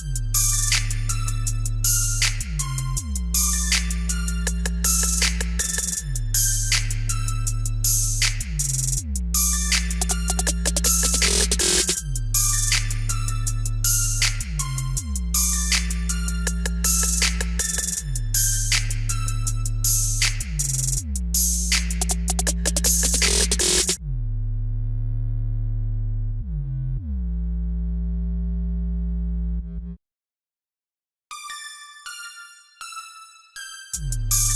Música Mm-hmm.